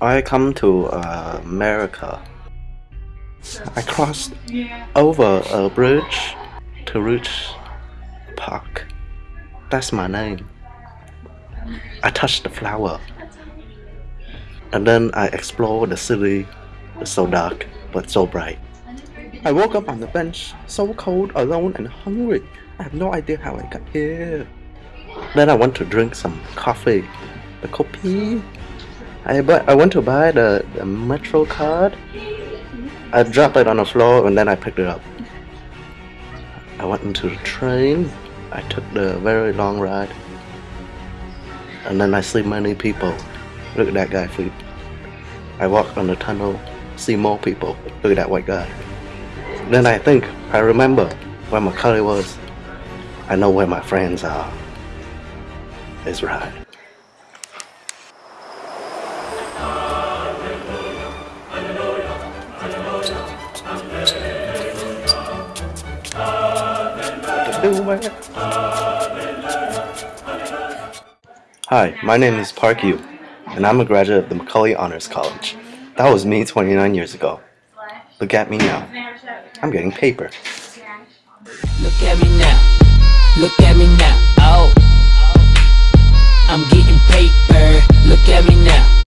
I come to uh, America. I crossed over a bridge to reach park. That's my name. I touched the flower. And then I explore the city. It's so dark, but so bright. I woke up on the bench, so cold, alone, and hungry. I have no idea how I got here. Then I want to drink some coffee. The coffee. I bu- I went to buy the, the metro card. I dropped it on the floor and then I picked it up. I went into the train. I took the very long ride. And then I see many people. Look at that guy sleep. I walk on the tunnel, see more people. Look at that white guy. Then I think, I remember where Macaulay was. I know where my friends are. It's right. Hi, my name is Park Yu, and I'm a graduate of the Macaulay Honors College. That was me 29 years ago. Look at me now. I'm getting paper. Look at me now. Look at me now. Oh. I'm getting paper. Look at me now.